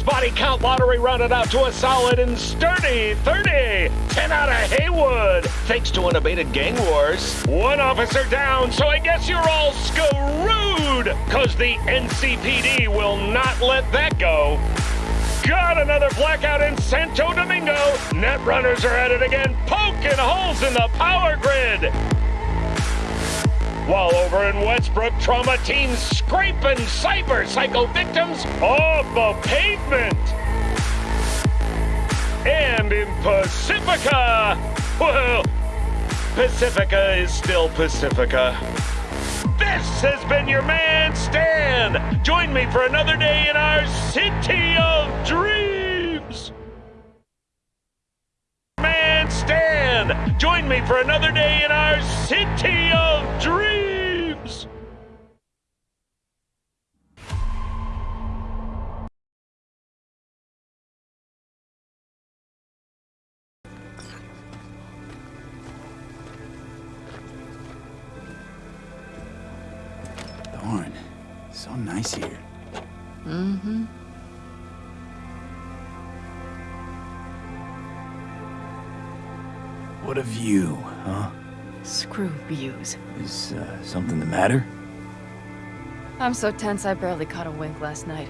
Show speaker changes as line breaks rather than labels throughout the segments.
Body count lottery rounded out to a solid and sturdy 30. 10 out of Heywood, thanks to unabated gang wars. One officer down, so I guess you're all screwed, cause the NCPD will not let that go. Got another blackout in Santo Domingo. Netrunners are at it again, poking holes in the power grid. While over in Westbrook, trauma teams scraping cyber psycho victims off the pavement. And in Pacifica, well, Pacifica is still Pacifica. This has been your man, Stan. Join me for another day in our city of dreams. Join me for another day in our city of dreams.
Something the matter?
I'm so tense I barely caught a wink last night.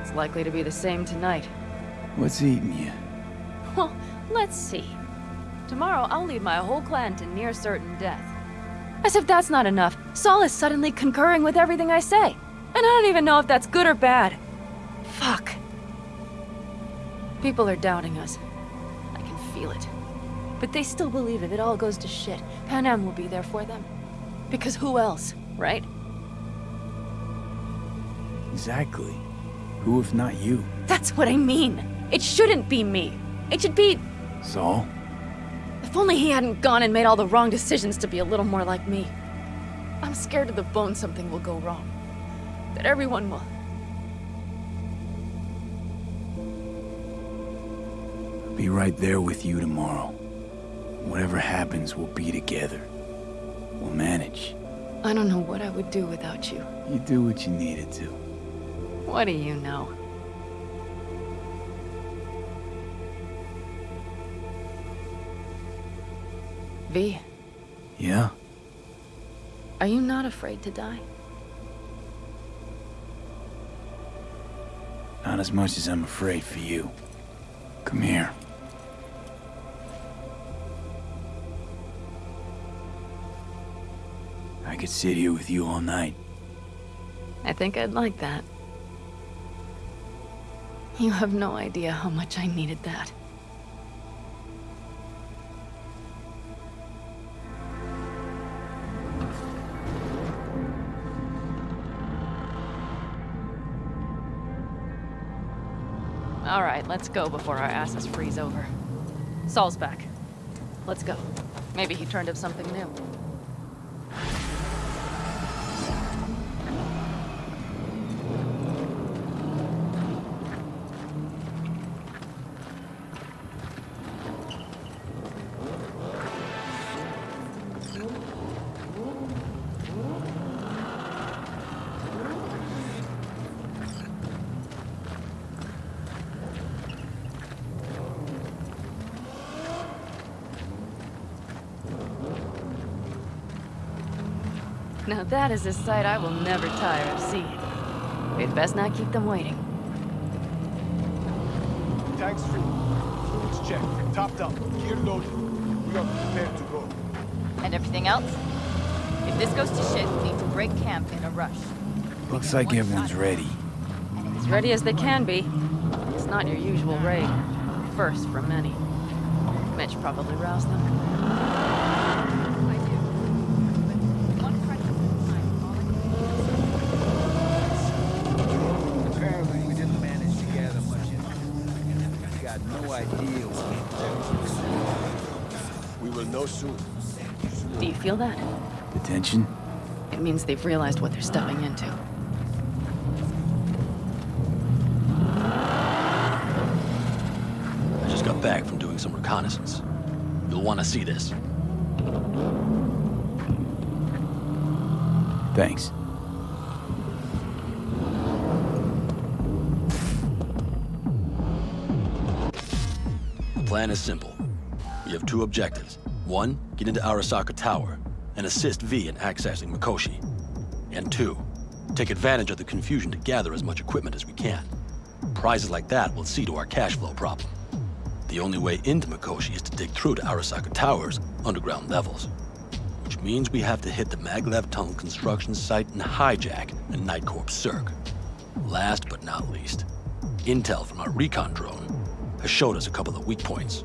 It's likely to be the same tonight.
What's eating you?
Well, let's see. Tomorrow I'll lead my whole clan to near certain death. As if that's not enough, Saul is suddenly concurring with everything I say. And I don't even know if that's good or bad. Fuck. People are doubting us. I can feel it. But they still believe if it all goes to shit, Panam will be there for them. Because who else, right?
Exactly. Who if not you?
That's what I mean. It shouldn't be me. It should be...
Saul?
If only he hadn't gone and made all the wrong decisions to be a little more like me. I'm scared to the bone something will go wrong. That everyone will...
I'll be right there with you tomorrow. Whatever happens, we'll be together. We'll manage.
I don't know what I would do without you.
You do what you needed to.
What do you know? V,
Yeah?
are you not afraid to die?
Not as much as I'm afraid for you. Come here. Could sit here with you all night.
I think I'd like that. You have no idea how much I needed that. All right, let's go before our asses freeze over. Saul's back. Let's go. Maybe he turned up something new. Is a sight I will never tire of seeing. We'd best not keep them waiting.
Tanks free. Fluids checked. Topped up. Gear loaded. We are prepared to go.
And everything else? If this goes to shit, we need to break camp in a rush.
Looks like everyone's ready.
As ready as they can be. It's not your usual raid. First for many. Mitch probably roused them.
soon.
Do you feel that?
The tension?
It means they've realized what they're stepping into.
I just got back from doing some reconnaissance. You'll want to see this.
Thanks.
The plan is simple. We have two objectives. One, get into Arasaka Tower and assist V in accessing Mikoshi. And two, take advantage of the confusion to gather as much equipment as we can. Prizes like that will see to our cash flow problem. The only way into Mikoshi is to dig through to Arasaka Tower's underground levels. Which means we have to hit the Maglev Tunnel construction site and hijack a Night Corps Cirque. Last but not least, intel from our recon drone has showed us a couple of weak points.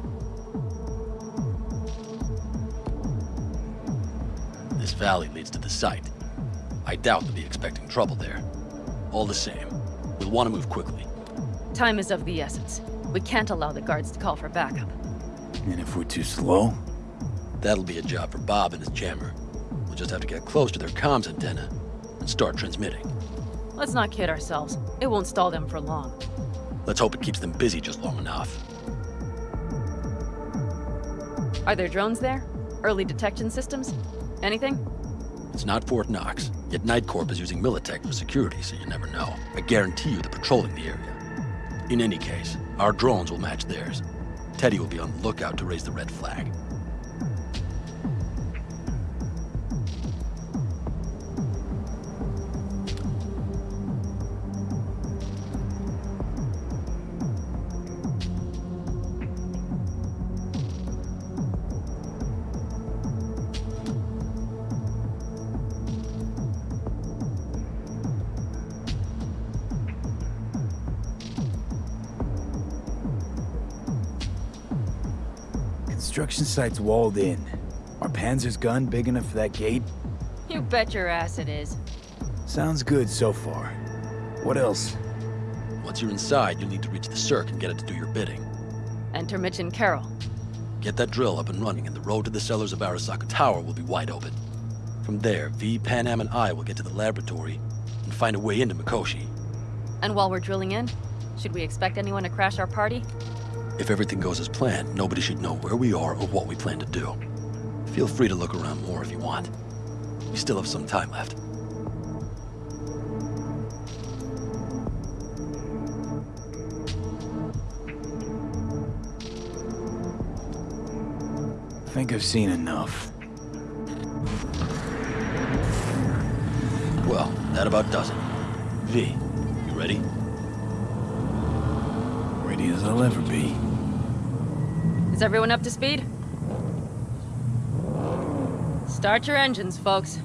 Valley leads to the site. I doubt they'll be expecting trouble there. All the same, we'll want to move quickly.
Time is of the essence. We can't allow the guards to call for backup.
And if we're too slow?
That'll be a job for Bob and his jammer. We'll just have to get close to their comms antenna and start transmitting.
Let's not kid ourselves. It won't stall them for long.
Let's hope it keeps them busy just long enough.
Are there drones there? Early detection systems? Anything?
It's not Fort Knox, yet Night Corp is using Militech for security, so you never know. I guarantee you they're patrolling the area. In any case, our drones will match theirs. Teddy will be on the lookout to raise the red flag.
Construction site's walled in. Are Panzer's gun big enough for that gate?
You bet your ass it is.
Sounds good so far. What else?
Once you're inside, you'll need to reach the Cirque and get it to do your bidding.
Enter Mitch and Carol.
Get that drill up and running, and the road to the cellars of Arasaka Tower will be wide open. From there, V, Panam, and I will get to the laboratory and find a way into Mikoshi.
And while we're drilling in, should we expect anyone to crash our party?
If everything goes as planned, nobody should know where we are or what we plan to do. Feel free to look around more if you want. We still have some time left.
I think I've seen enough.
Well, that about does it. V, you ready?
Ready as I'll ever be.
Is everyone up to speed? Start your engines, folks.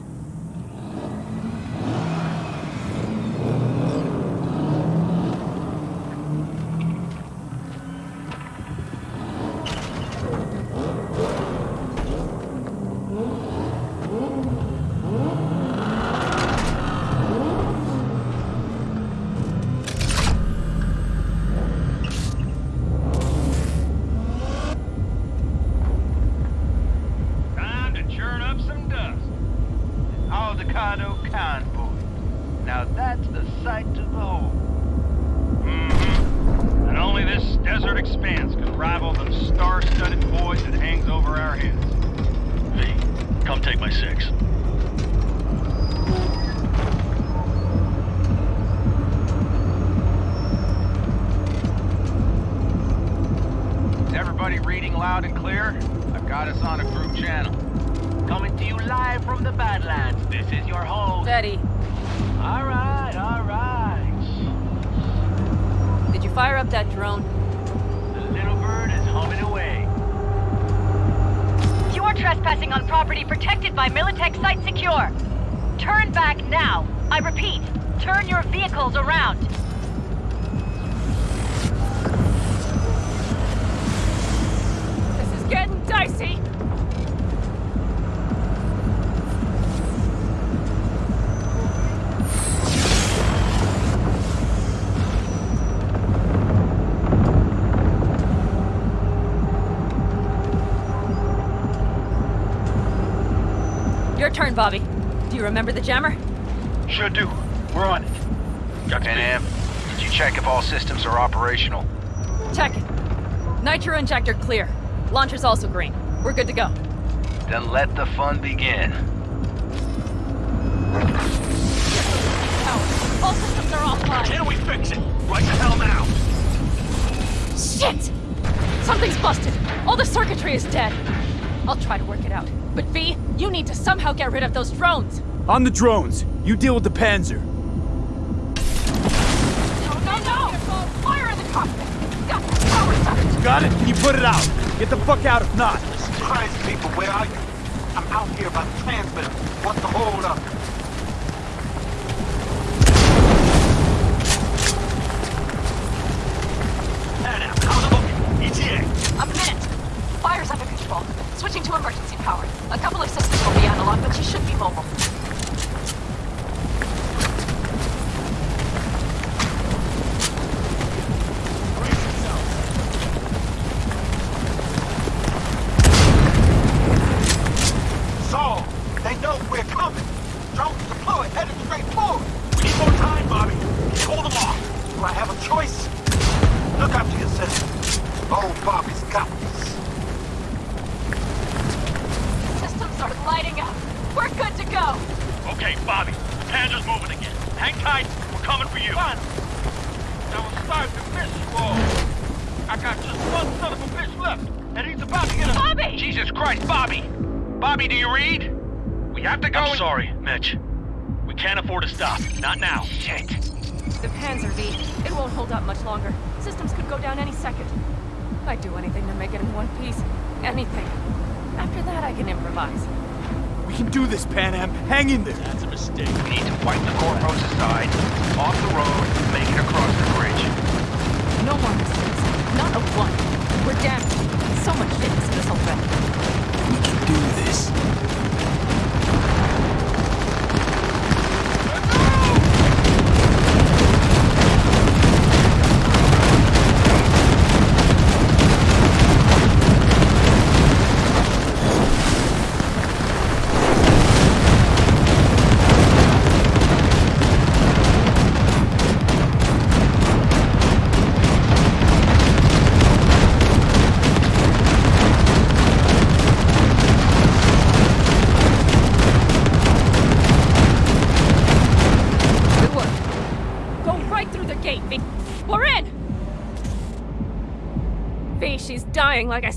Turn,
Bobby. Do you remember the jammer?
Sure do. We're on it. Pan did you check if all systems are operational?
Check it. Nitro injector clear. Launcher's also green. We're good to go.
Then let the fun begin.
All systems are offline.
Can we fix it? Right the hell now!
Shit! Something's busted. All the circuitry is dead. I'll try to work it out. But V, you need to somehow get rid of those drones.
On the drones. You deal with the Panzer.
No, no, no! Fire in the cockpit! Got the power sucked!
Got it? Can you put it out? Get the fuck out if not.
Christ, people, where are you? I'm out here by the transmitter. What's the hold up?
Anna, how's it looking? ETA.
A minute! Fire's under control. Switching to emergency power. A couple of systems will be analog, but she should be mobile.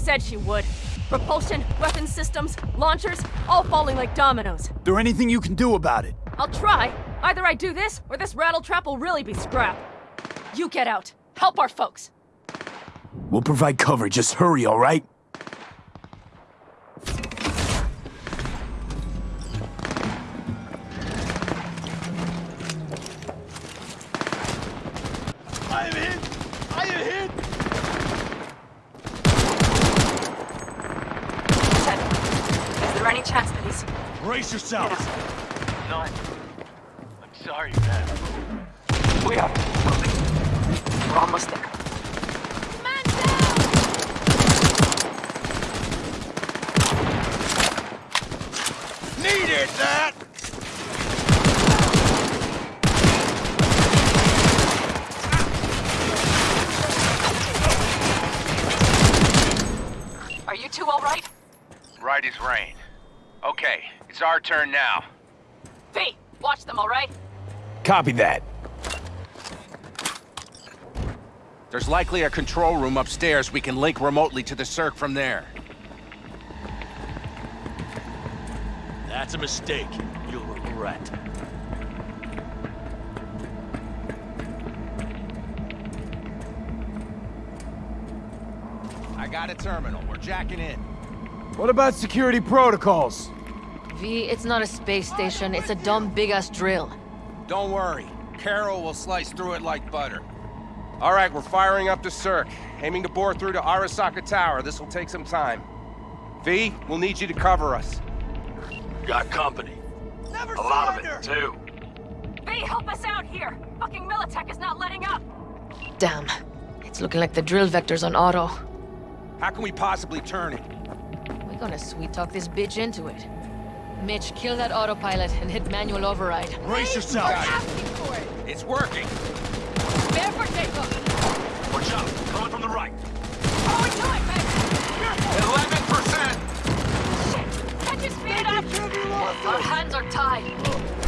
Said she would. Propulsion, weapon systems, launchers, all falling like dominoes.
There anything you can do about it?
I'll try. Either I do this, or this rattletrap will really be scrap. You get out. Help our folks.
We'll provide cover. Just hurry, all right?
I am hit! I am hit!
Ted, is there any chance that he's...
Brace yourself.
No. I'm sorry, man.
We are moving. We're almost there.
Needed that!
Are you two all right?
Right as rain. Okay, it's our turn now.
V, watch them, all right?
Copy that.
There's likely a control room upstairs we can link remotely to the Cirque from there.
That's a mistake. You'll regret.
I got a terminal. We're jacking in.
What about security protocols?
V, it's not a space station. It's a dumb big-ass drill.
Don't worry. Carol will slice through it like butter. All right, we're firing up the Cirque. Aiming to bore through to Arasaka Tower. This will take some time. V, we'll need you to cover us.
Got company.
Never
A lot of it, too.
V, help us out here! Fucking Militech is not letting up!
Damn. It's looking like the drill vector's on auto.
How can we possibly turn it?
We're gonna sweet-talk this bitch into it. Mitch, kill that autopilot and hit manual override.
Brace yourself.
Asking for it!
It's working.
Bear for takeoff!
Watch out. Coming from the right.
How are we doing, baby?
11%!
Shit! Can't you speed up? Our hands are tied.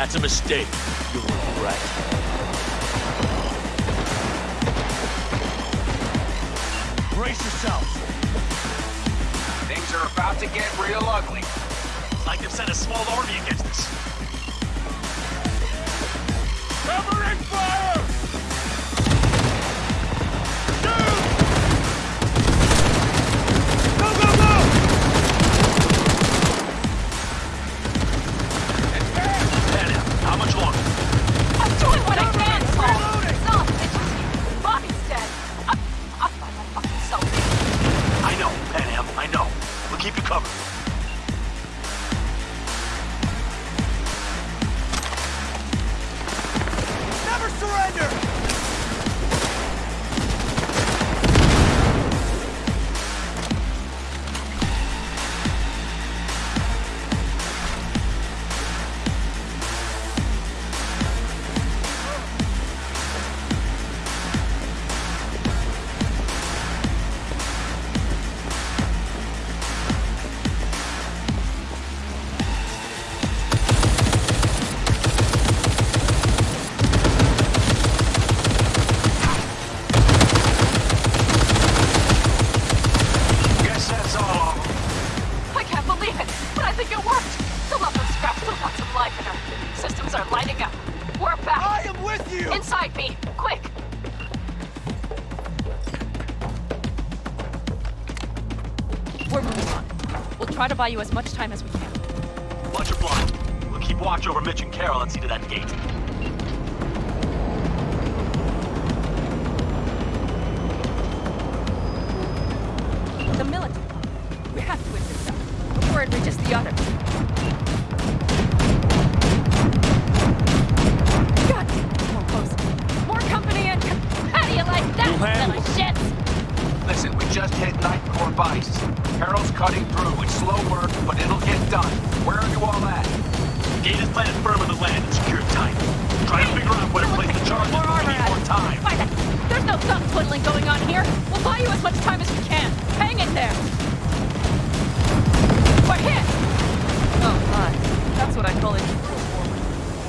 That's a mistake. You're right. Brace yourself.
Things are about to get real ugly.
Like they've sent a small army against us.
buy you as much time as we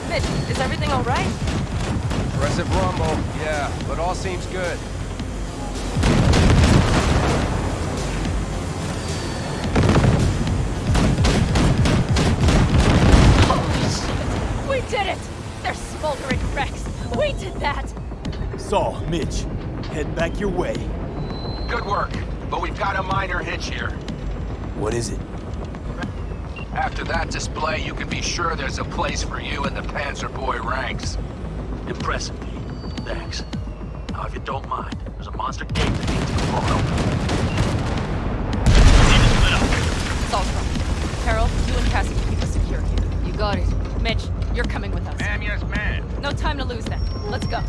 Mitch, is
everything all right?
Aggressive rumble, yeah, but all seems good.
Holy shit! We did it! They're smoldering wrecks! We did that!
So, Mitch, head back your way.
Good work, but we've got a minor hitch here.
What is it?
After that display, you can be sure there's a place for you in the Panzer Boy ranks.
Impressive, Thanks. Now, if you don't mind, there's a monster gate that needs to be blown open. Team is split up.
Saltron. You and Cassie keep us secure here. You got it. Mitch, you're coming with us. Ma'am,
yes, ma'am.
No time to lose then. Let's go.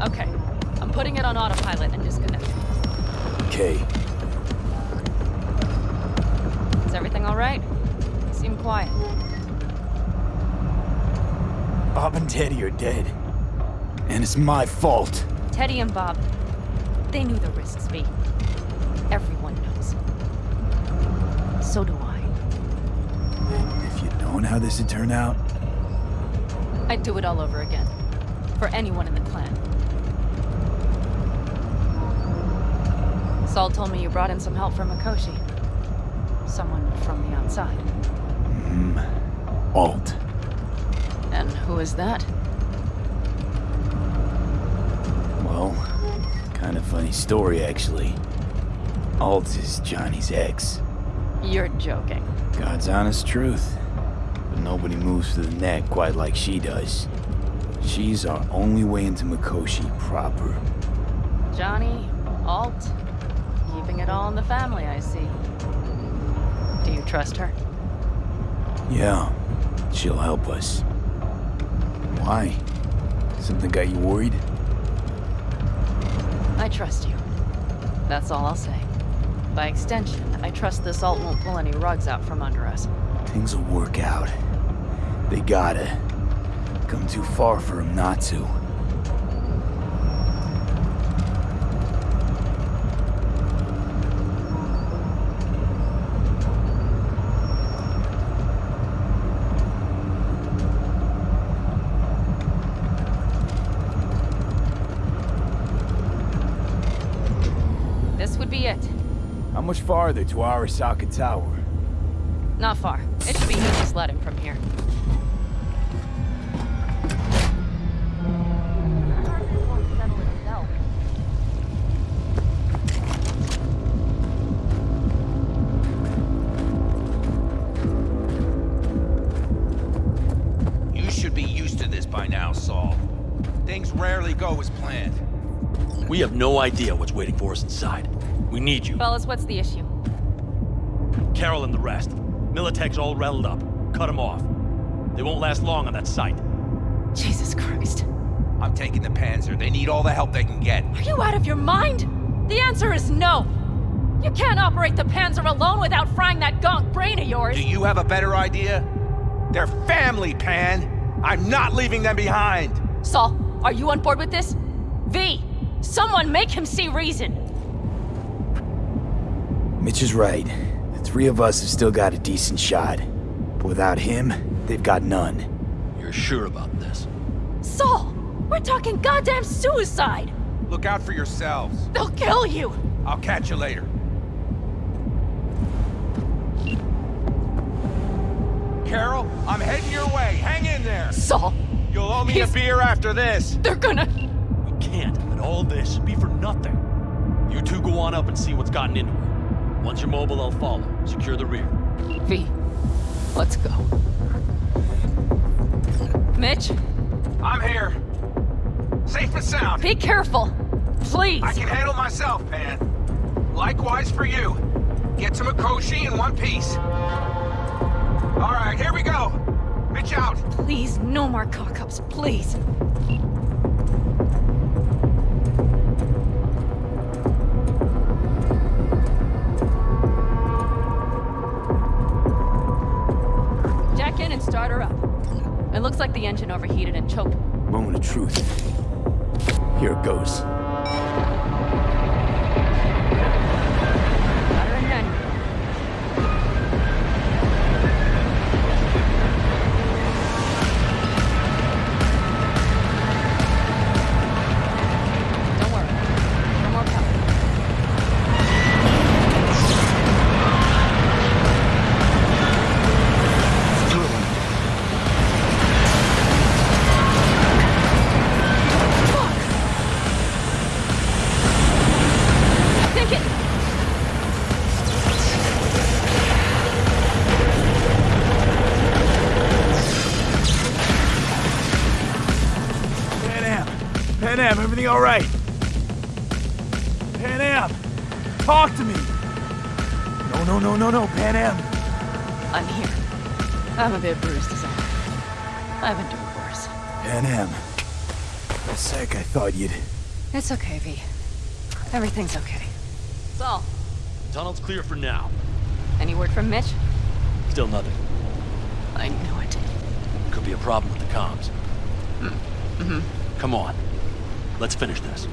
Okay. I'm putting it on autopilot and disconnecting.
Okay.
Is everything all right? Quiet.
Bob and Teddy are dead. And it's my fault.
Teddy and Bob, they knew the risks, V. Everyone knows. So do I.
If you'd known how this would turn out,
I'd do it all over again. For anyone in the clan. Saul told me you brought in some help from Mikoshi. Someone from the outside.
Alt.
And who is that?
Well, kind of funny story, actually. Alt is Johnny's ex.
You're joking.
God's honest truth. But nobody moves to the neck quite like she does. She's our only way into Mikoshi proper.
Johnny, Alt, keeping it all in the family, I see. Do you trust her?
Yeah, she'll help us. Why? Something got you worried?
I trust you. That's all I'll say. By extension, I trust this alt won't pull any rugs out from under us.
Things will work out. They gotta. Come too far for him not to.
This would be it.
How much farther to Arasaka Tower?
Not far. It should be easy sledding from here.
You should be used to this by now, Saul. Things rarely go as planned.
We have no idea what's waiting for us inside. We need you.
Fellas, what's the issue?
Carol and the rest. Militech's all rattled up. Cut them off. They won't last long on that site.
Jesus Christ.
I'm taking the Panzer. They need all the help they can get.
Are you out of your mind? The answer is no. You can't operate the Panzer alone without frying that gonk brain of yours.
Do you have a better idea? They're family, Pan. I'm not leaving them behind.
Saul, are you on board with this? V, someone make him see reason.
Mitch is right. The three of us have still got a decent shot. But without him, they've got none.
You're sure about this?
Saul, we're talking goddamn suicide.
Look out for yourselves.
They'll kill you.
I'll catch you later. Carol, I'm heading your way. Hang in there.
Saul.
You'll owe me
He's-
a beer after this.
They're gonna...
We can't let all this be for nothing. You two go on up and see what's gotten into her. Once you're mobile, I'll follow. Secure the rear.
V, let's go. Mitch,
I'm here. Safe and sound.
be careful. Please.
I can handle myself, Pan. Likewise for you. Get to Mikoshi in one piece. All right, here we go. Mitch out.
Please, no more cock-ups, please. It looks like the engine overheated and choked.
Moment of truth. Here it goes. All right? Panam! Talk to me! No, no, no, no, no, Panam!
I'm here. I'm a bit bruised as all. I've been doing
worse. Panam, a sec, I thought you'd...
It's okay, V. Everything's okay. It's Saul,
Tunnel's clear for now.
any word from Mitch?
Still nothing.
I knew it.
Could be a problem with the comms.
Mm-hmm.
Come on. Let's finish this.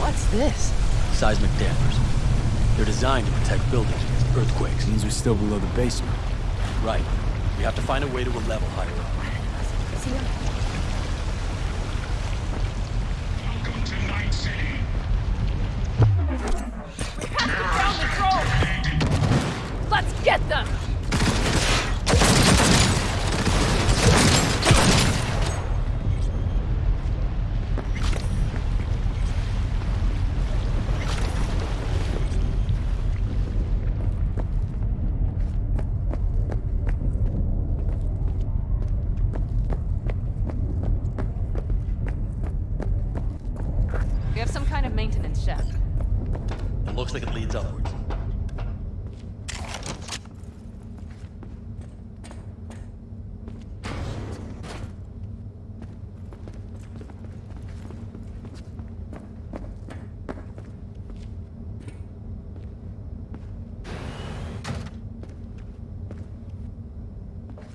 What's this?
Seismic dampers. They're designed to protect buildings against earthquakes.
Means we're still below the basement.
Right. We have to find a way to a level higher up.
See ya. Let's get them! We have some kind of maintenance shaft.
It looks like it leads upwards.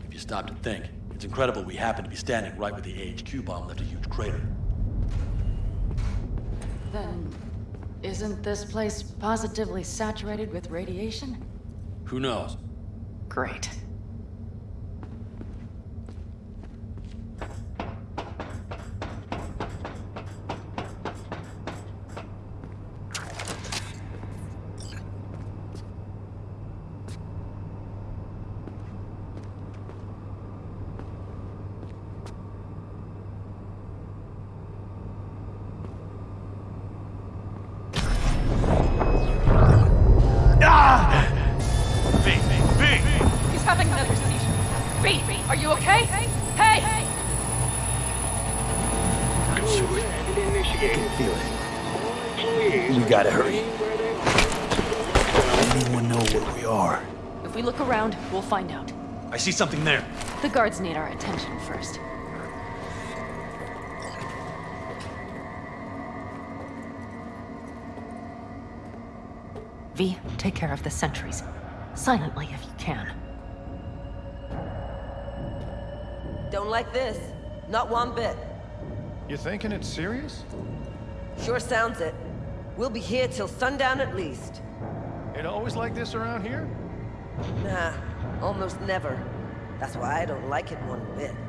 If you stop to think, it's incredible we happen to be standing right where the AHQ bomb left a huge crater.
Then, isn't this place positively saturated with radiation?
Who knows?
Great.
Something there.
The guards need our attention first. V, take care of the sentries. Silently if you can.
Don't like this. Not one bit.
You thinking it's serious?
Sure sounds it. We'll be here till sundown at least.
It always like this around here?
Nah, almost never. That's why I don't like it one bit.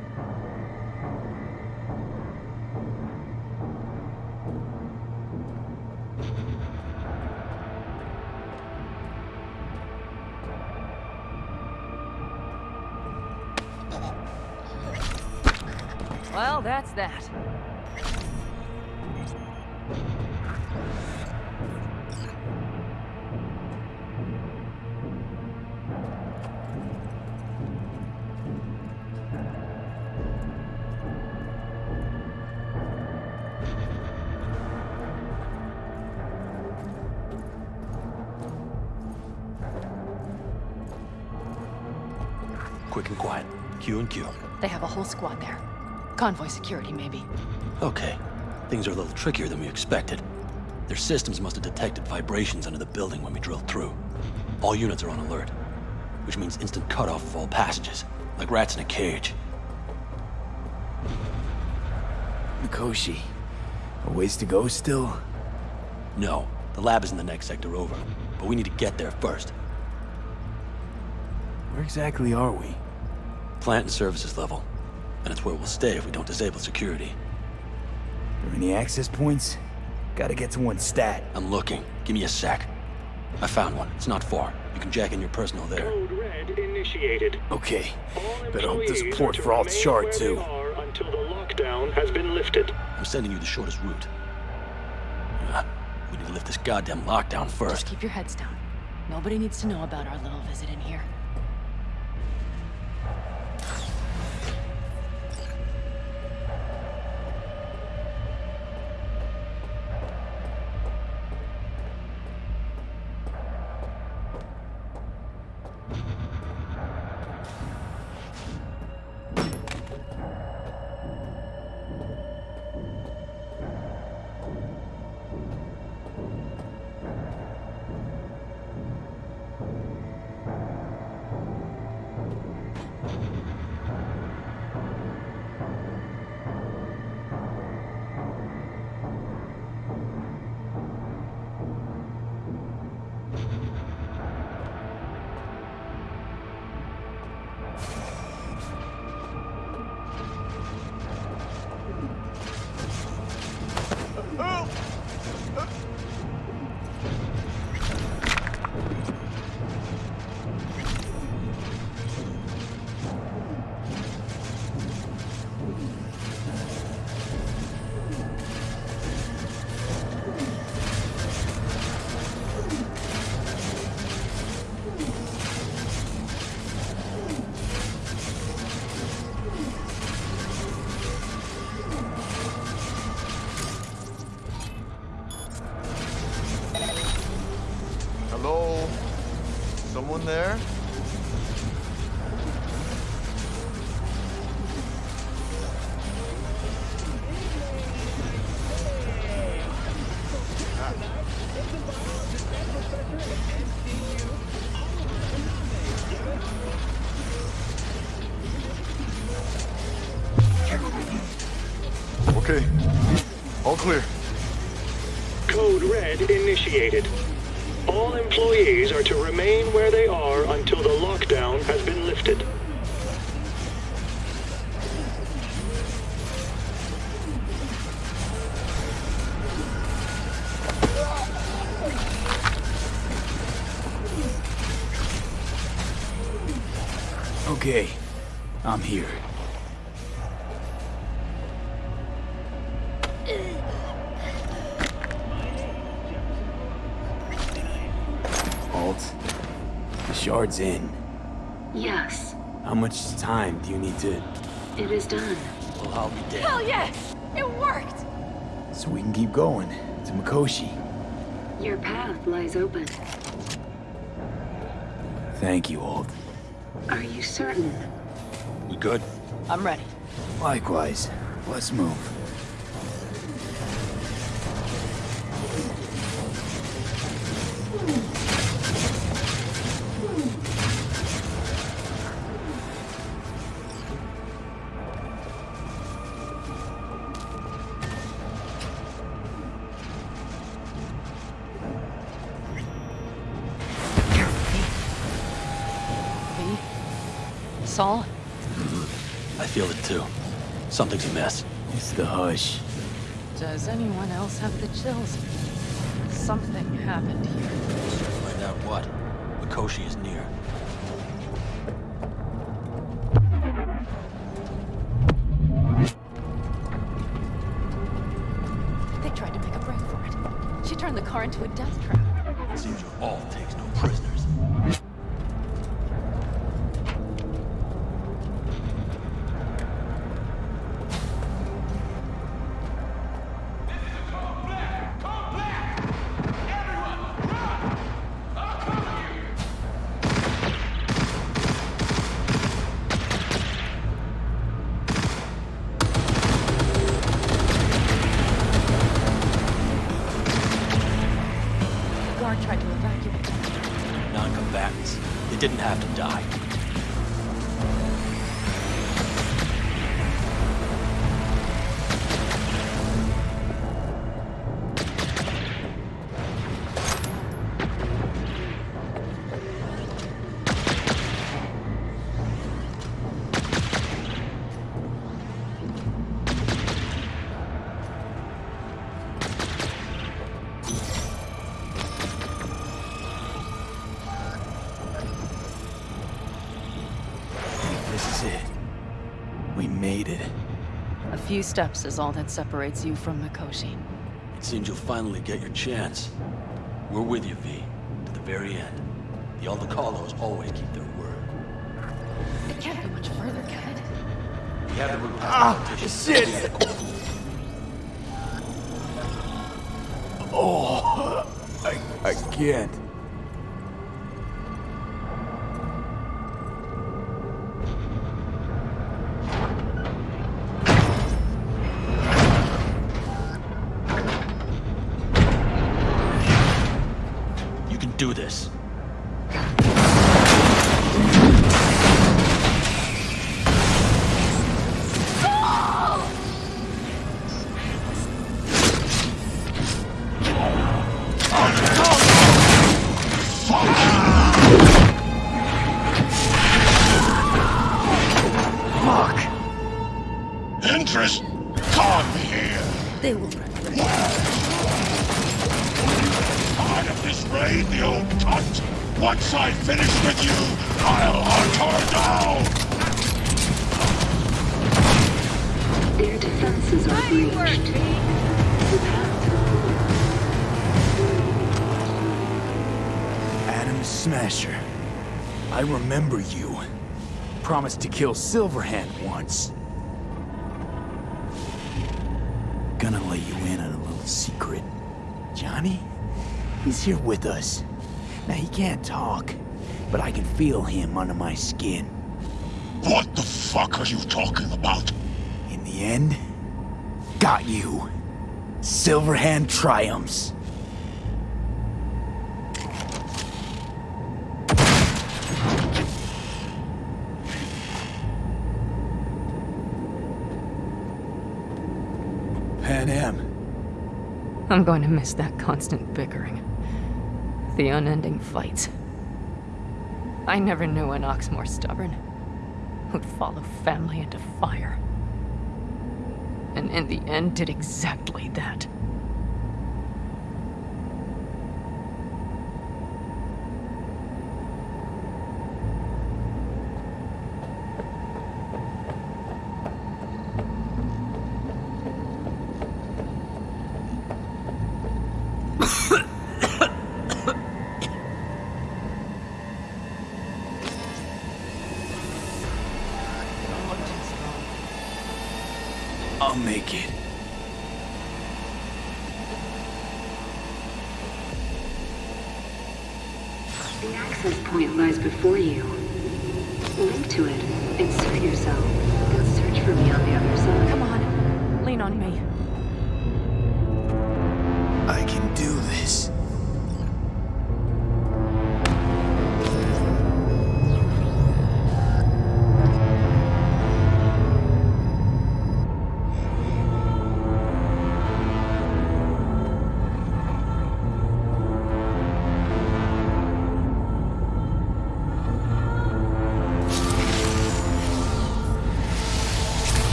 Squad there. Convoy security, maybe.
Okay. Things are a little trickier than we expected. Their systems must have detected vibrations under the building when we drilled through. All units are on alert, which means instant cutoff of all passages, like rats in a cage.
Mikoshi. A ways to go still?
No, the lab is in the next sector over, but we need to get there first.
Where exactly are we?
Plant and services level, and it's where we'll stay if we don't disable security.
Are any access points? Gotta get to one stat.
I'm looking. Give me a sec. I found one. It's not far. You can jack in your personal there.
Code red initiated.
Okay. Better hope there's a
Employees
port for
to
Alt Shard, too.
Until the lockdown has been lifted.
I'm sending you the shortest route. Uh, we need to lift this goddamn lockdown first.
Just
first.
keep your heads down. Nobody needs to know about our little visit in here.
All
employees are to remain where they are until the lockdown has been
going to Mikoshi.
Your path lies open.
Thank you, Alt.
Are you certain?
We good?
I'm ready.
Likewise. Let's move.
Amiss.
It's the hush.
Does anyone else have the chills? Something happened here.
Find out what. Mikoshi is near.
Few steps is all that separates you from Mikoshi.
It seems you'll finally get your chance. We're with you, V. To the very end. The Aldecaldos always keep their word.
It can't be much further, can it?
We have the route
Ah,
past
shit! Oh, I, I can't. Kill Silverhand once. Gonna let you in on a little secret. Johnny? He's here with us. Now he can't talk. but I can feel him under my skin.
What the fuck are you talking about?
In the end, got you. Silverhand triumphs.
I'm going to miss that constant bickering. The unending fights. I never knew an ox more stubborn. Who'd follow family into fire. And in the end did exactly that.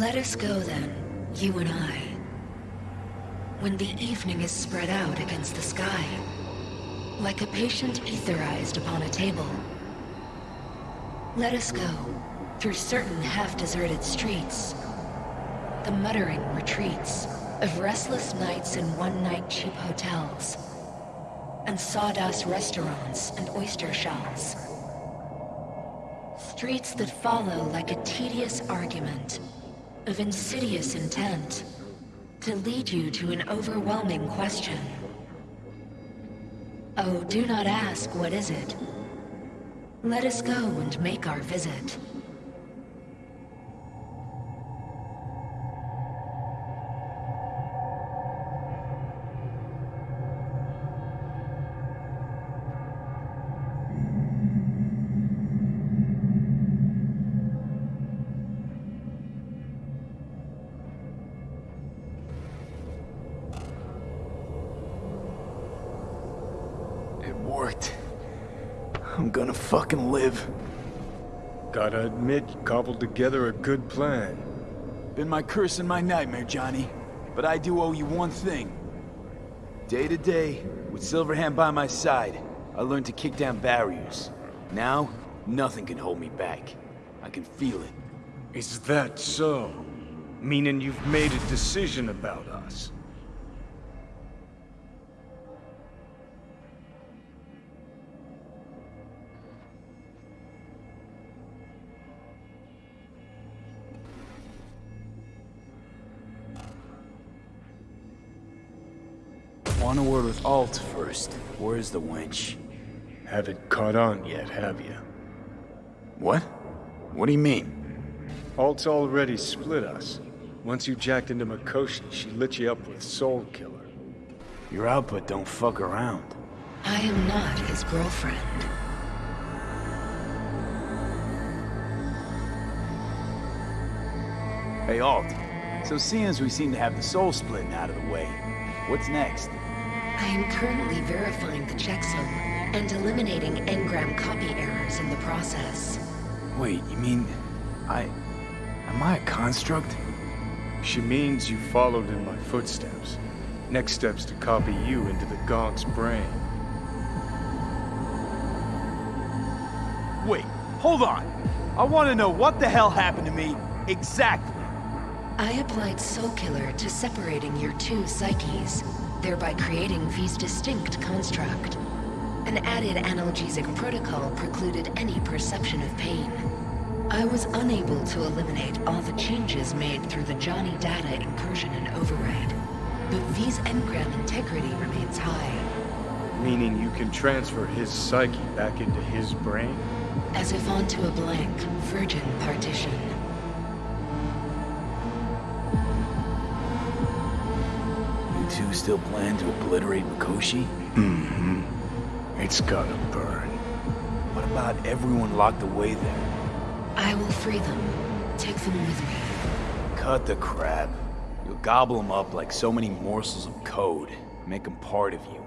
Let us go then, you and I. When the evening is spread out against the sky, like a patient etherized upon a table. Let us go through certain half-deserted streets, the muttering retreats of restless nights in one-night cheap hotels, and sawdust restaurants and oyster shells. Streets that follow like a tedious argument of insidious intent to lead you to an overwhelming question. Oh, do not ask what is it. Let us go and make our visit.
Fucking live.
Gotta admit, you cobbled together a good plan.
Been my curse and my nightmare, Johnny. But I do owe you one thing. Day to day, with Silverhand by my side, I learned to kick down barriers. Now, nothing can hold me back. I can feel it.
Is that so? Meaning you've made a decision about us?
Want a word with Alt first. Where's the wench?
Haven't caught on yet, have you?
What? What do you mean?
Alt's already split us. Once you jacked into Mikoshi, she lit you up with Soulkiller.
Your output don't fuck around.
I am not his girlfriend.
Hey, Alt. So seeing as we seem to have the soul splitting out of the way, what's next?
I am currently verifying the checksum and eliminating engram copy errors in the process.
Wait, you mean... I... Am I a construct?
She means you followed in my footsteps. Next step's to copy you into the Gonk's brain.
Wait, hold on. I want to know what the hell happened to me exactly.
I applied Soulkiller to separating your two psyches, thereby creating V's distinct construct. An added analgesic protocol precluded any perception of pain. I was unable to eliminate all the changes made through the Johnny data incursion and override, but V's engram integrity remains high.
Meaning you can transfer his psyche back into his brain?
As if onto a blank, virgin partition.
Still plan to obliterate Mikoshi?
Mm-hmm. It's gotta burn.
What about everyone locked away there?
I will free them. Take them with me.
Cut the crap. You'll gobble them up like so many morsels of code. Make them part of you.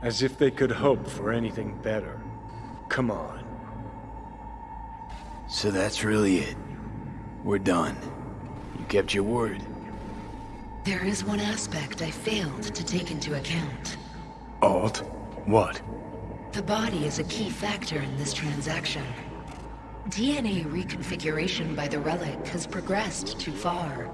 As if they could hope for anything better. Come on.
So that's really it. We're done. You kept your word.
There is one aspect I failed to take into account.
Alt? What?
The body is a key factor in this transaction. DNA reconfiguration by the relic has progressed too far.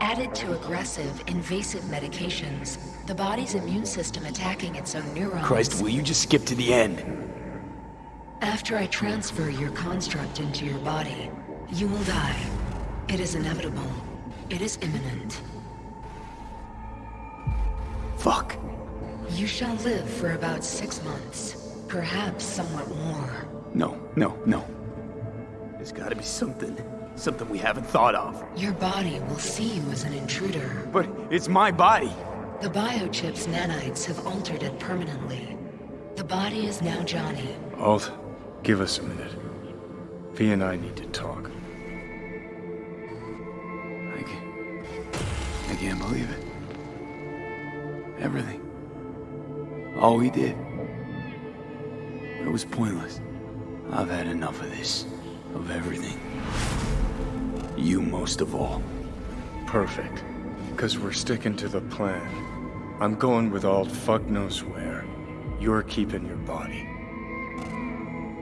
Added to aggressive, invasive medications, the body's immune system attacking its own neurons...
Christ, will you just skip to the end?
After I transfer your construct into your body, you will die. It is inevitable. It is imminent.
Fuck.
You shall live for about six months. Perhaps somewhat more.
No, no, no. There's gotta be something. Something we haven't thought of.
Your body will see you as an intruder.
But it's my body.
The biochip's nanites have altered it permanently. The body is now Johnny.
Alt, give us a minute. V and I need to talk.
I can't... I can't believe it. Everything. All he did. It was pointless. I've had enough of this. Of everything. You most of all.
Perfect. Because we're sticking to the plan. I'm going with Alt fuck knows where. You're keeping your body.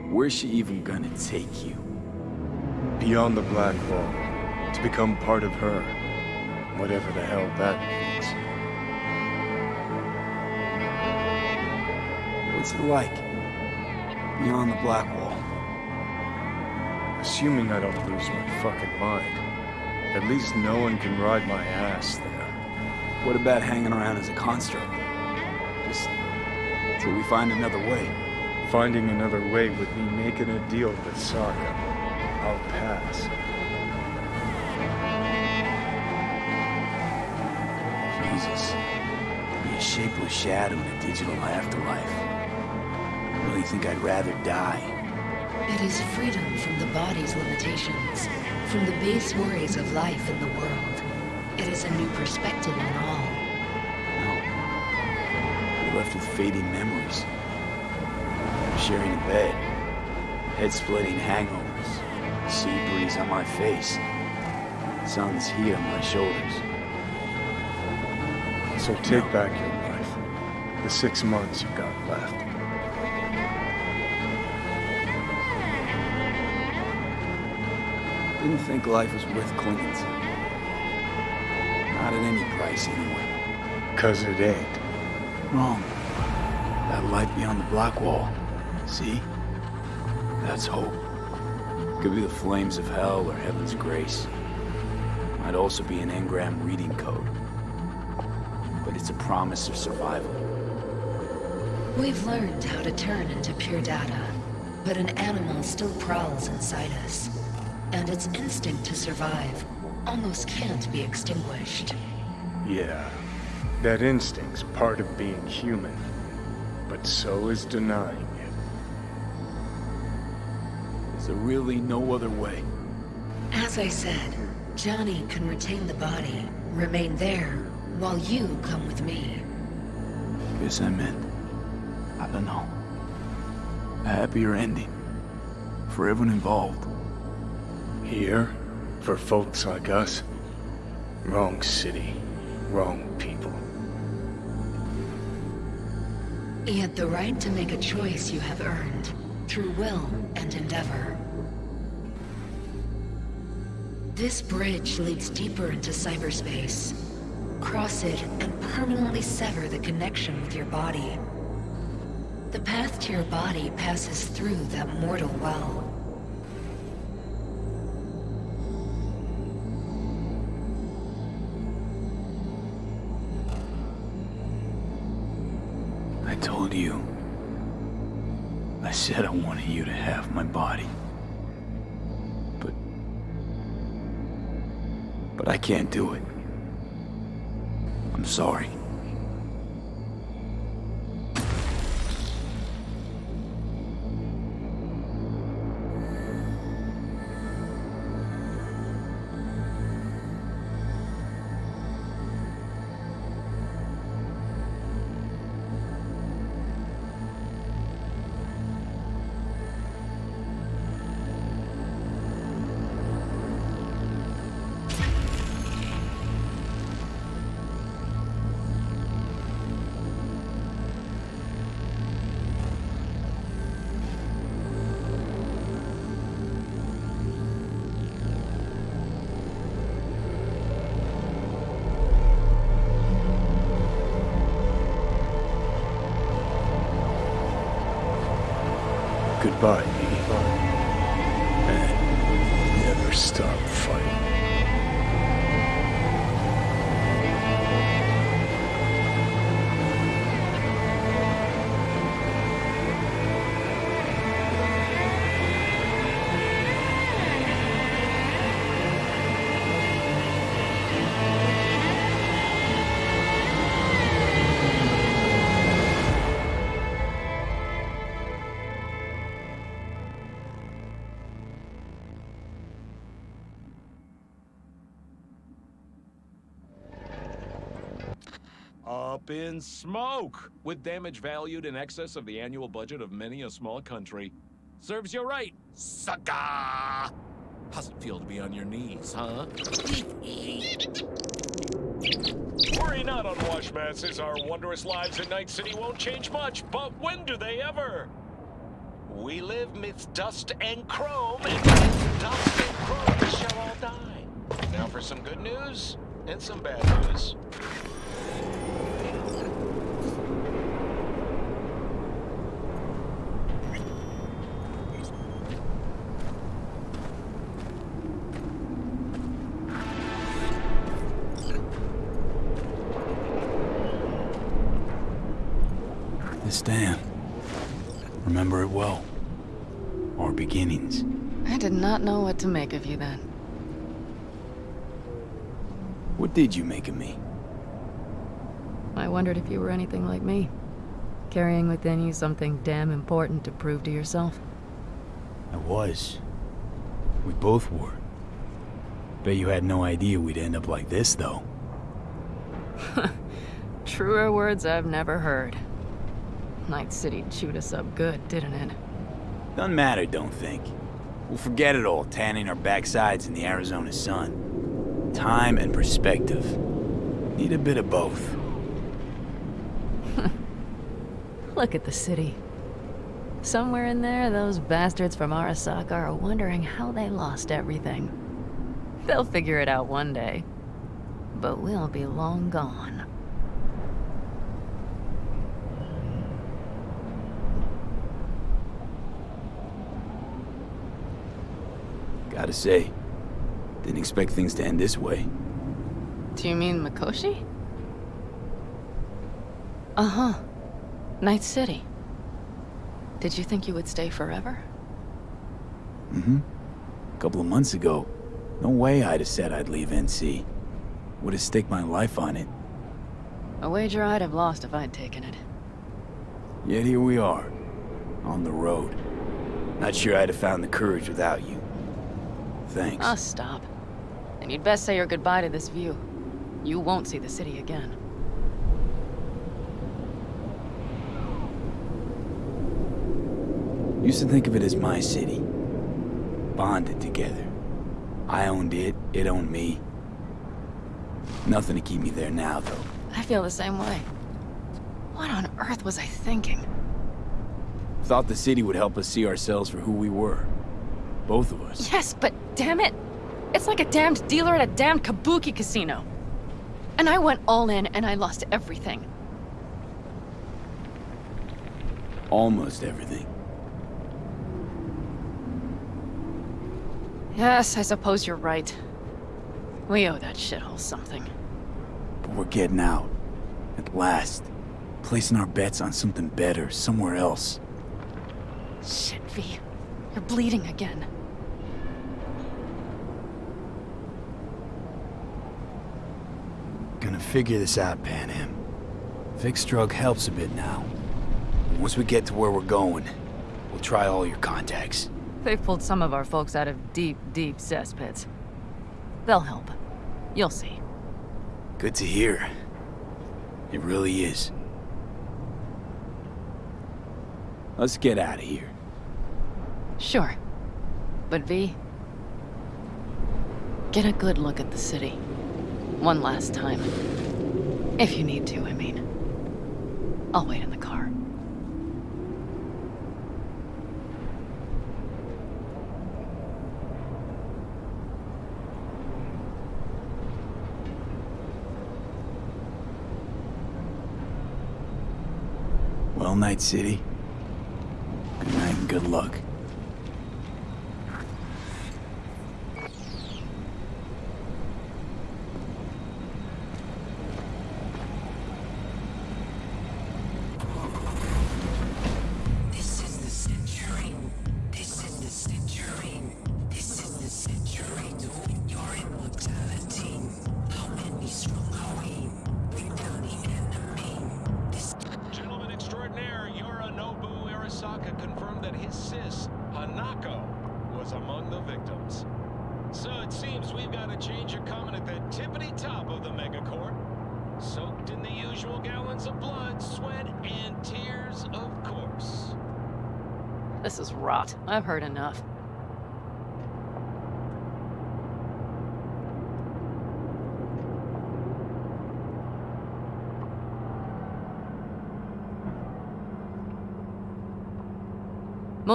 Where's she even gonna take you?
Beyond the Black Wall. To become part of her. Whatever the hell that means.
What's it like? Beyond the Black Wall.
Assuming I don't lose my fucking mind. At least no one can ride my ass there.
What about hanging around as a construct? Just till we find another way.
Finding another way would mean making a deal with Sokka. I'll pass.
Jesus. Be a shapeless shadow in a digital afterlife. I really think I'd rather die.
It is freedom from the body's limitations, from the base worries of life in the world. It is a new perspective on all.
No. You're left with fading memories. sharing a bed. Head-splitting hangovers. Sea breeze on my face. Sun's heat on my shoulders.
So take back your life. The six months you've got left.
Didn't think life was worth clinging to. Not at any price, anyway.
Cause it ain't.
Wrong. That light beyond the black wall. See? That's hope. Could be the flames of hell or heaven's grace. Might also be an engram reading code. But it's a promise of survival.
We've learned how to turn into pure data, but an animal still prowls inside us. And its instinct to survive almost can't be extinguished.
Yeah. That instinct's part of being human. But so is denying it.
Is there really no other way?
As I said, Johnny can retain the body, remain there, while you come with me.
Guess I meant, I don't know, a happier ending. For everyone involved.
Here? For folks like us? Wrong city. Wrong people.
Yet the right to make a choice you have earned, through will and endeavor. This bridge leads deeper into cyberspace. Cross it and permanently sever the connection with your body. The path to your body passes through that mortal well.
Goodbye, me. And never stop
Up in smoke! With damage valued in excess of the annual budget of many a small country. Serves you right, sucker! How's it feel to be on your knees, huh? Worry not, unwashed masses. Our wondrous lives in Night City won't change much, but when do they ever? We live midst dust and chrome, and dust and chrome we shall all die. Now for some good news and some bad news.
Know what to make of you then.
What did you make of me?
I wondered if you were anything like me. Carrying within you something damn important to prove to yourself.
I was. We both were. Bet you had no idea we'd end up like this, though.
Truer words I've never heard. Night City chewed us up good, didn't it?
Doesn't matter, don't think. We'll forget it all, tanning our backsides in the Arizona sun. Time and perspective. Need a bit of both.
Look at the city. Somewhere in there, those bastards from Arasaka are wondering how they lost everything. They'll figure it out one day. But we'll be long gone.
Gotta say, didn't expect things to end this way.
Do you mean Mikoshi? Uh-huh. Night City. Did you think you would stay forever?
Mm-hmm. A couple of months ago, no way I'd have said I'd leave NC. Would have staked my life on it.
A wager I'd have lost if I'd taken it.
Yet here we are, on the road. Not sure I'd have found the courage without you. Thanks.
Ah, stop. And you'd best say your goodbye to this view. You won't see the city again.
Used to think of it as my city. Bonded together. I owned it, it owned me. Nothing to keep me there now, though.
I feel the same way. What on earth was I thinking?
Thought the city would help us see ourselves for who we were. Both of us.
Yes, but damn it! It's like a damned dealer at a damned kabuki casino. And I went all in and I lost everything.
Almost everything.
Yes, I suppose you're right. We owe that shithole something.
But we're getting out. At last. Placing our bets on something better, somewhere else.
Shit, V. You're bleeding again.
Gonna figure this out, Panam. Fixed drug helps a bit now. Once we get to where we're going, we'll try all your contacts.
They've pulled some of our folks out of deep, deep cesspits. They'll help. You'll see.
Good to hear. It really is. Let's get out of here.
Sure. But V... Get a good look at the city. One last time. If you need to, I mean. I'll wait in the car.
Well, Night City. Good night and good luck.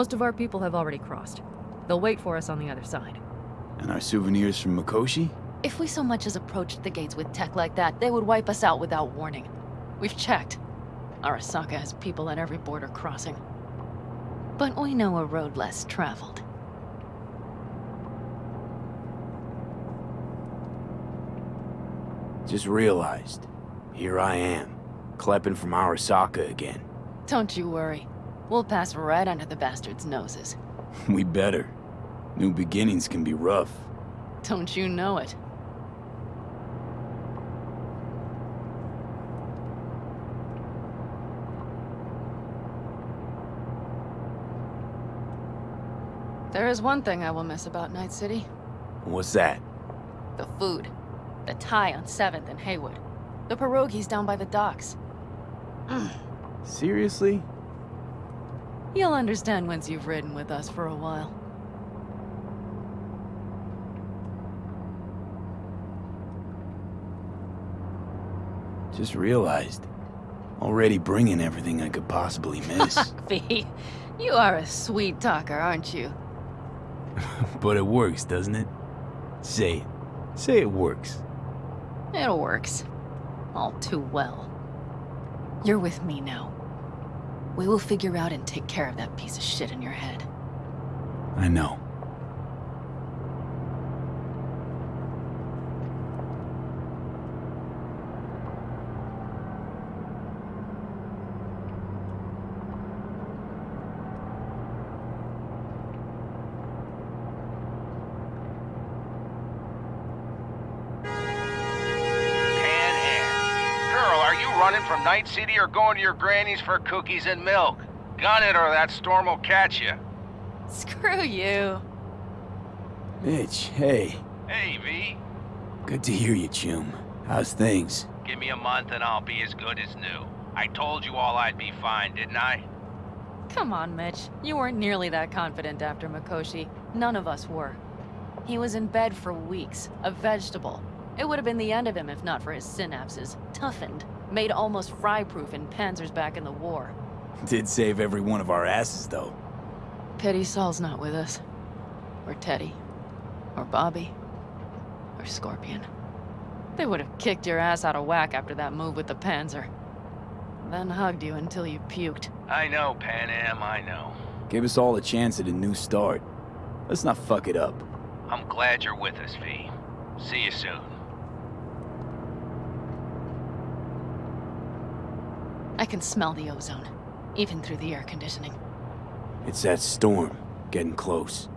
Most of our people have already crossed. They'll wait for us on the other side.
And our souvenirs from Mikoshi?
If we so much as approached the gates with tech like that, they would wipe us out without warning. We've checked. Arasaka has people at every border crossing. But we know a road less traveled.
Just realized. Here I am, klepping from Arasaka again.
Don't you worry. We'll pass right under the bastards' noses.
We better. New beginnings can be rough.
Don't you know it? There is one thing I will miss about Night City.
What's that?
The food. The Thai on 7th and Heywood. The pierogies down by the docks.
Seriously?
You'll understand once you've ridden with us for a while.
Just realized. Already bringing everything I could possibly miss.
V, you are a sweet talker, aren't you?
but it works, doesn't it? Say it. Say it works.
It works. All too well. You're with me now. We will figure out and take care of that piece of shit in your head.
I know.
Panam. Girl, are you running from Night City or going to your granny's for cookies and milk? Gun it or that storm will catch you.
Screw you.
Mitch, hey.
Hey, V.
Good to hear you, Chum. How's things?
Give me a month and I'll be as good as new. I told you all I'd be fine, didn't I?
Come on, Mitch. You weren't nearly that confident after Mikoshi. None of us were. He was in bed for weeks, a vegetable. It would have been the end of him if not for his synapses. Toughened, made almost fry-proof in panzers back in the war.
Did save every one of our asses, though.
Pity Saul's not with us. Or Teddy. Or Bobby. Or Scorpion. They would have kicked your ass out of whack after that move with the Panzer. Then hugged you until you puked.
I know, Panam, I know.
Gave us all a chance at a new start. Let's not fuck it up.
I'm glad you're with us, V. See you soon.
I can smell the ozone, even through the air conditioning.
It's that storm. Getting close.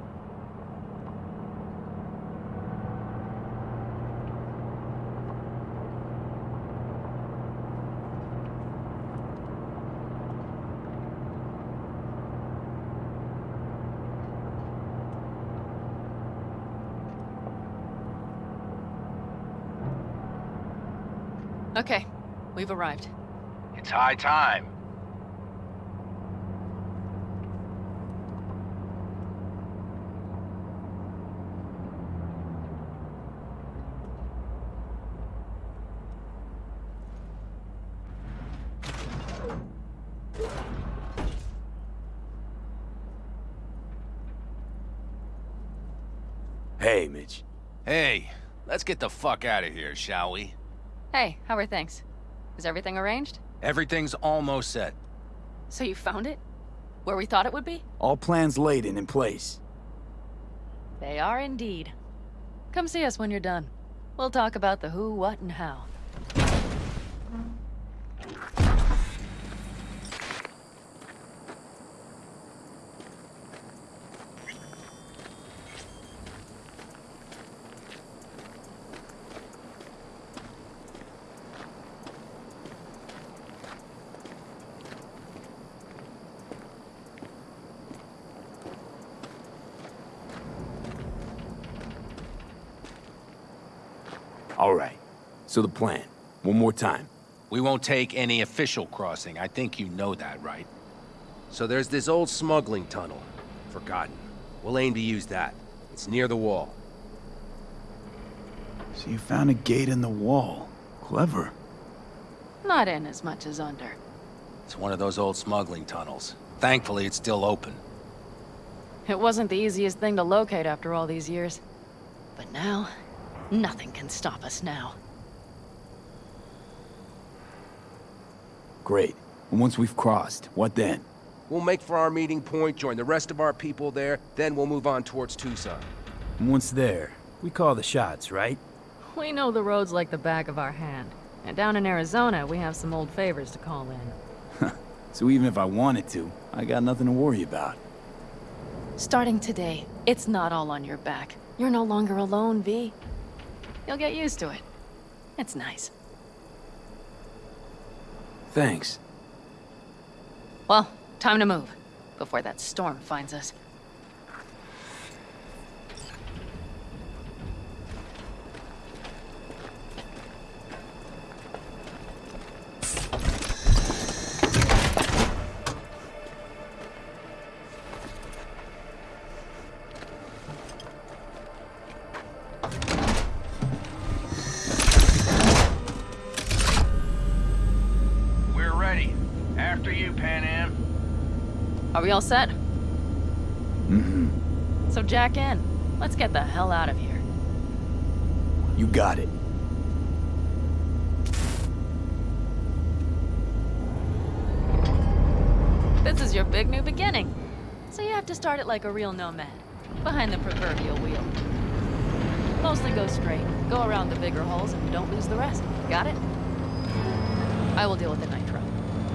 Okay, we've arrived.
It's high time.
Hey, Mitch.
Hey, let's get the fuck out of here, shall we?
Hey, how are things? Is everything arranged?
Everything's almost set.
So you found it? Where we thought it would be?
All plans laid and in place.
They are indeed. Come see us when you're done. We'll talk about the who, what, and how.
All right. So the plan. One more time.
We won't take any official crossing. I think you know that, right? So there's this old smuggling tunnel. Forgotten. We'll aim to use that. It's near the wall.
So you found a gate in the wall. Clever.
Not in as much as under.
It's one of those old smuggling tunnels. Thankfully, it's still open.
It wasn't the easiest thing to locate after all these years. But now, nothing can stop us now.
Great. And once we've crossed, what then?
We'll make for our meeting point, join the rest of our people there, then we'll move on towards Tucson.
And once there, we call the shots, right?
We know the roads like the back of our hand. And down in Arizona, we have some old favors to call in.
So even if I wanted to, I got nothing to worry about.
Starting today, it's not all on your back. You're no longer alone, V. You'll get used to it. It's nice.
Thanks.
Well, time to move. Before that storm finds us. All set?
Mm-hmm.
So jack in. Let's get the hell out of here.
You got it.
This is your big new beginning. So you have to start it like a real nomad. Behind the proverbial wheel. Mostly go straight. Go around the bigger holes and don't lose the rest. Got it? I will deal with the nitro.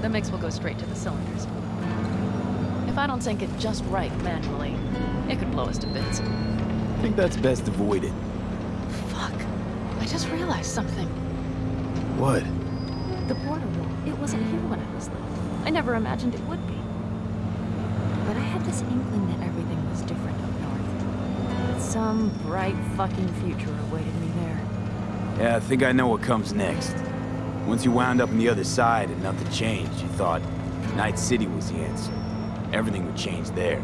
The mix will go straight to the cylinders. If I don't sync it just right manually, it could blow us to bits.
I think that's best avoided.
Fuck. I just realized something.
What?
The border wall, it wasn't here when I was little. I never imagined it would be. But I had this inkling that everything was different up north. That some bright fucking future awaited me there.
Yeah, I think I know what comes next. Once you wound up on the other side and nothing changed, you thought Night City was the answer. Everything would change there.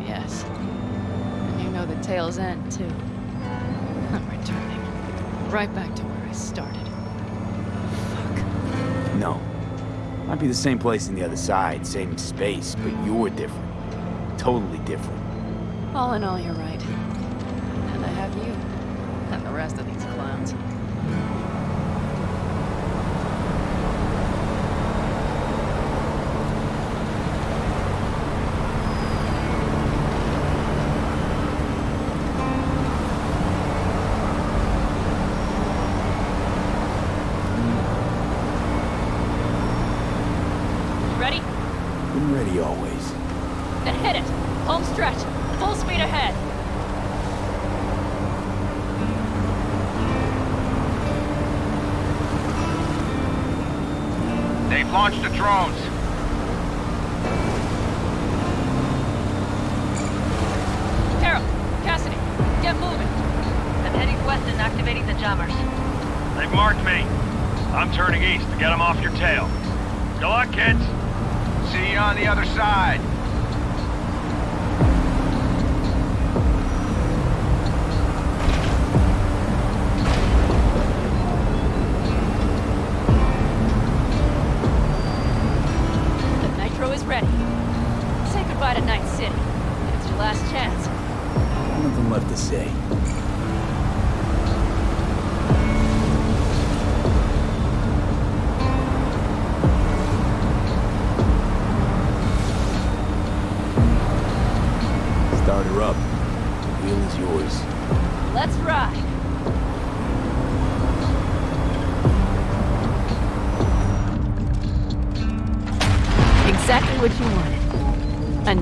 Yes. And you know the tale's end, too. I'm returning. Right back to where I started.
No. Might be the same place on the other side, same space, but you're different. Totally different.
All in all, you're right.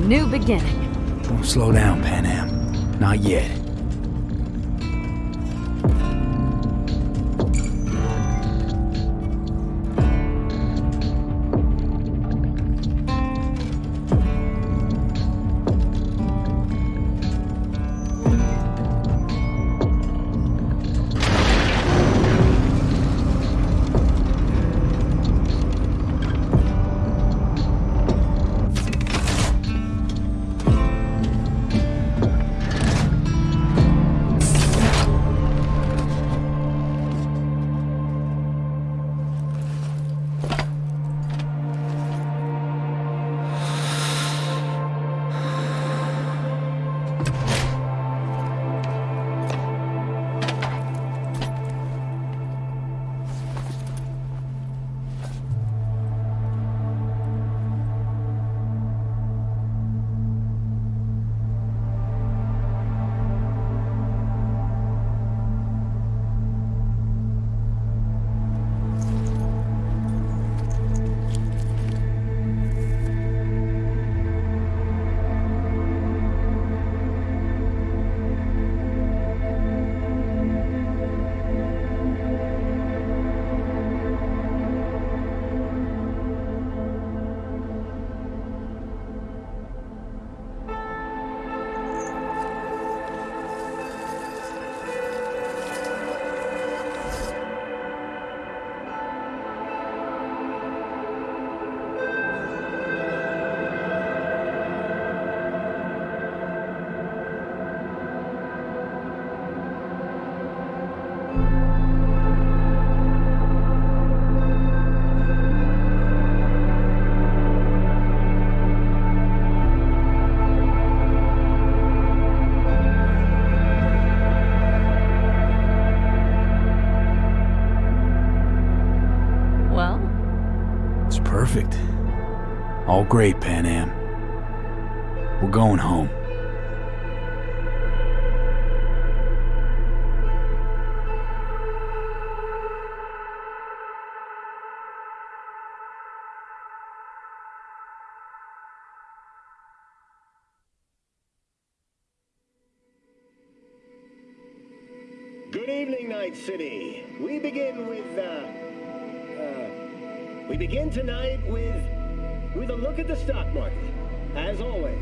New beginning.
Don't slow down, Panam. Not yet. Perfect. All great, Panam. We're going home.
Good evening, Night City. We begin with, uh, begin tonight with, with a look at the stock market, as always.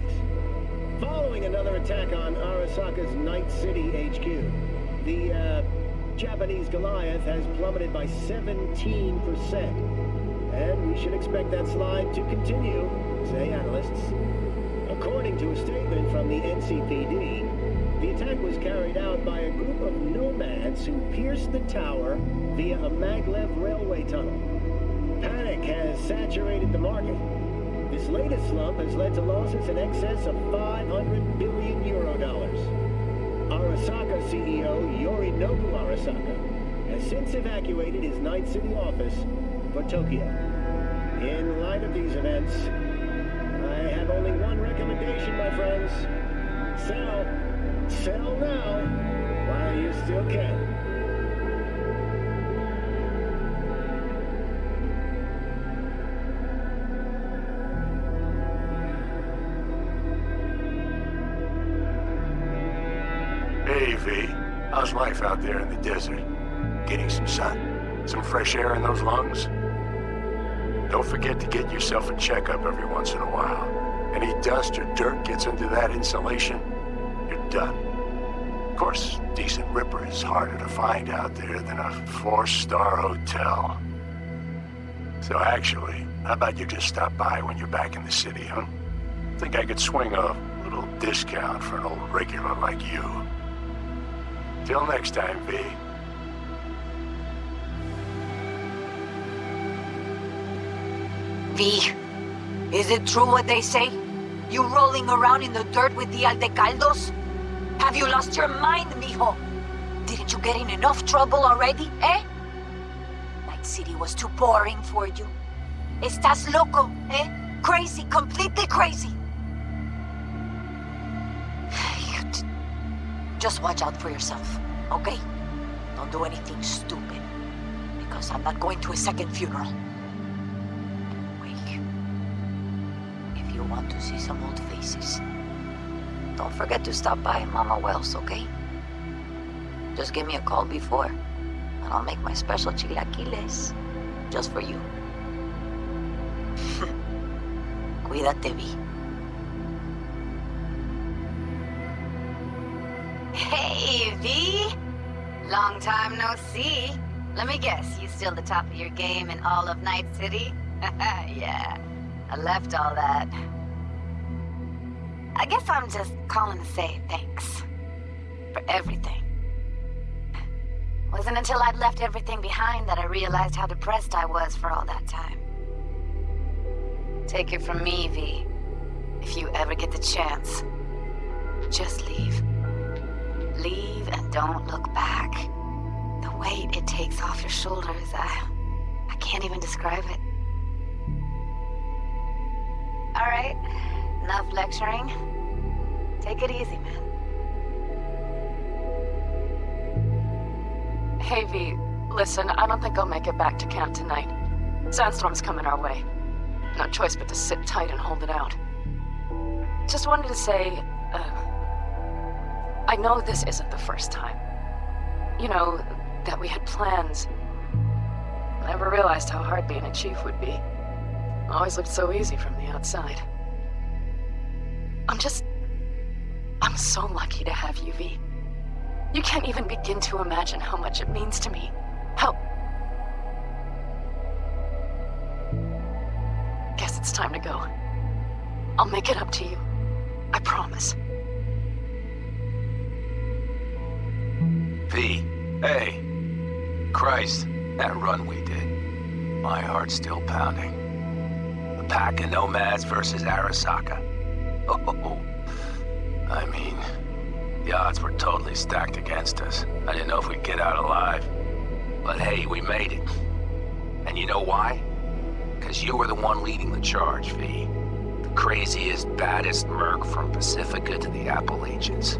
Following another attack on Arasaka's Night City HQ, the, uh, Japanese Goliath has plummeted by 17%. And we should expect that slide to continue, say analysts. According to a statement from the NCPD, the attack was carried out by a group of nomads who pierced the tower via a maglev railway tunnel. Panic has saturated the market. This latest slump has led to losses in excess of 500 billion euro dollars. Arasaka CEO Yorinobu Arasaka has since evacuated his Night City office for Tokyo. In light of these events, I have only one recommendation, my friends. Sell. Sell now, while you still can.
Getting some sun? Some fresh air in those lungs? Don't forget to get yourself a checkup every once in a while. Any dust or dirt gets into that insulation, you're done. Of course, decent ripper is harder to find out there than a four-star hotel. So actually, how about you just stop by when you're back in the city, huh? Think I could swing a little discount for an old regular like you. Till next time, V.
V, is it true what they say? You rolling around in the dirt with the Aldecaldos? Have you lost your mind, mijo? Didn't you get in enough trouble already, eh? Night City was too boring for you. Estás loco, eh? Crazy, completely crazy. Just watch out for yourself, okay? Don't do anything stupid. Because I'm not going to a second funeral. Want to see some old faces, don't forget to stop by Mama Welles, okay? Just give me a call before, and I'll make my special chilaquiles just for you. Cuídate, V.
Hey, V! Long time no see. Let me guess, you still the top of your game in all of Night City? yeah, I left all that. I guess I'm just calling to say thanks. For everything. Wasn't until I'd left everything behind that I realized how depressed I was for all that time. Take it from me, V. If you ever get the chance, just leave. Leave and don't look back. The weight it takes off your shoulders, I... I can't even describe it. Alright, enough lecturing. Take it easy, man.
Hey, V, listen, I don't think I'll make it back to camp tonight. Sandstorm's coming our way. No choice but to sit tight and hold it out. Just wanted to say, uh, I know this isn't the first time. You know, that we had plans. Never realized how hard being a chief would be. Always looked so easy from the outside. I'm just... I'm so lucky to have you, V. You can't even begin to imagine how much it means to me. How... Guess it's time to go. I'll make it up to you. I promise.
V, hey. Christ, that run we did. My heart's still pounding. The pack of nomads versus Arasaka. Oh, I mean, the odds were totally stacked against us. I didn't know if we'd get out alive. But hey, we made it. And you know why? Because you were the one leading the charge, V. The craziest, baddest merc from Pacifica to the Appalachians.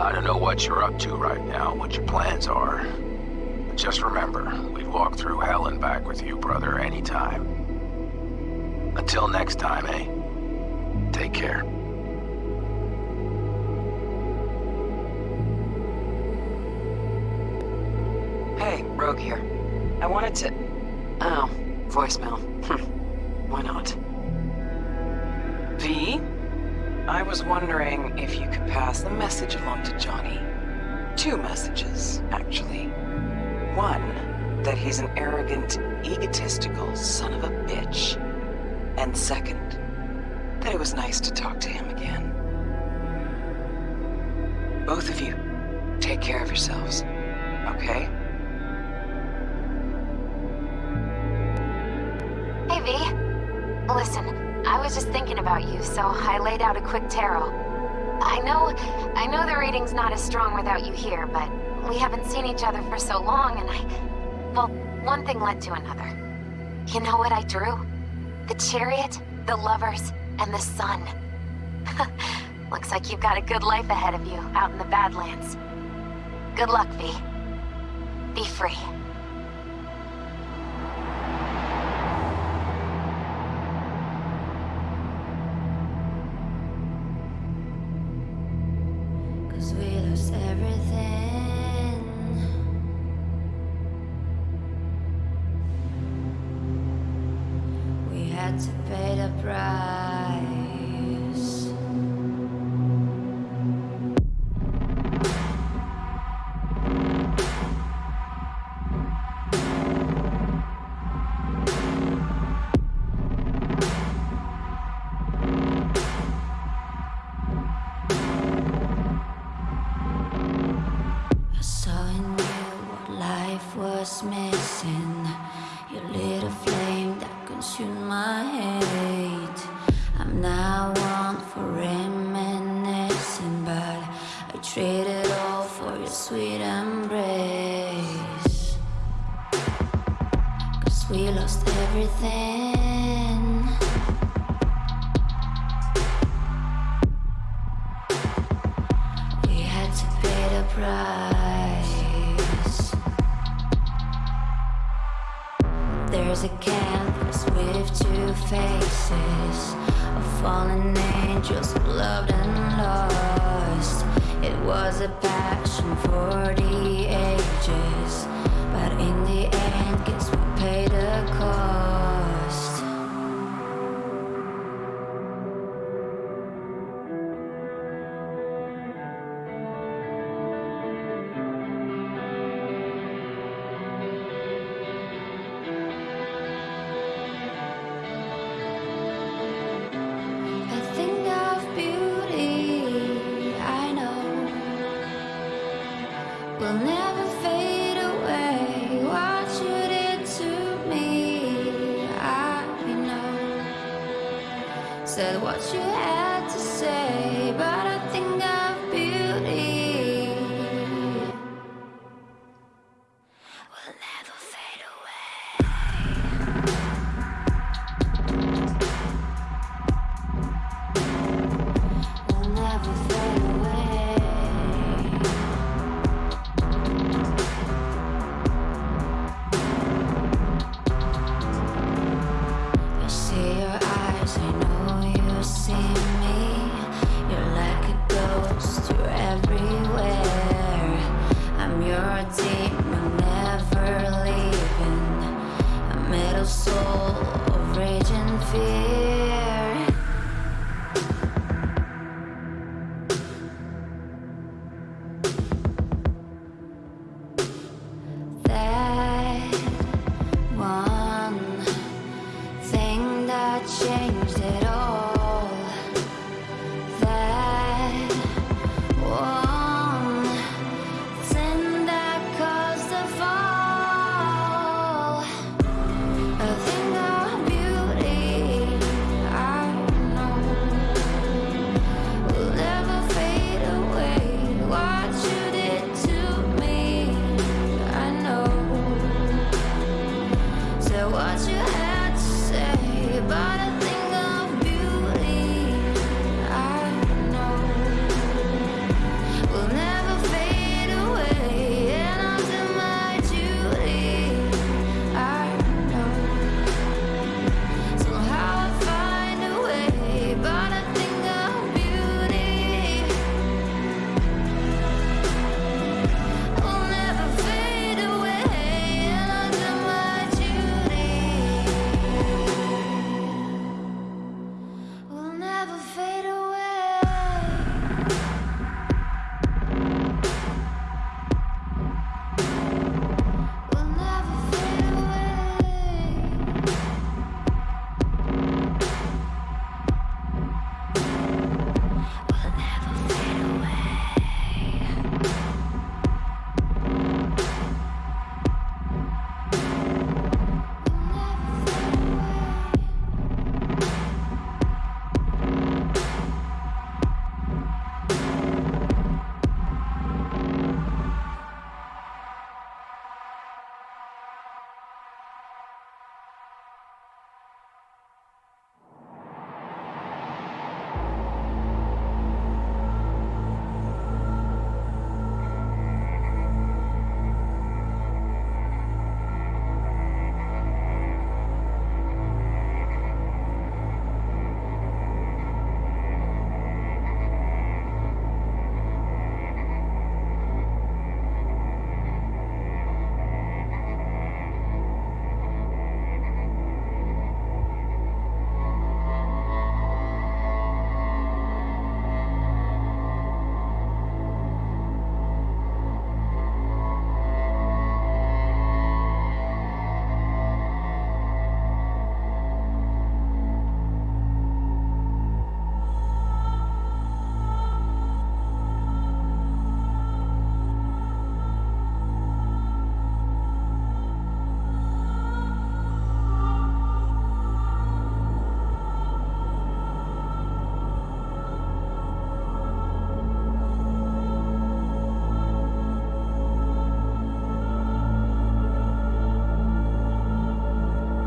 I don't know what you're up to right now, what your plans are. But just remember, we'd walk through hell and back with you, brother, anytime. Until next time, eh? Take care.
Hey, Rogue here. I wanted to... Oh, voicemail. Hmm. Why not? V? I was wondering if you could pass the message along to Johnny. Two messages, actually. One, that he's an arrogant, egotistical son of a bitch. And second, that it was nice to talk to him again. Both of you, take care of yourselves, okay?
Hey, V. Listen, I was just thinking about you, so I laid out a quick tarot. I know, I know the reading's not as strong without you here, but we haven't seen each other for so long, and I... Well, one thing led to another. You know what I drew? The chariot, the lovers, and the sun. Looks like you've got a good life ahead of you, out in the Badlands. Good luck, V. Be free.
We lost everything. We had to pay the price. There's a canvas with two faces of fallen angels loved and lost. It was a passion for the ages, but in the end, guess we paid the cost. I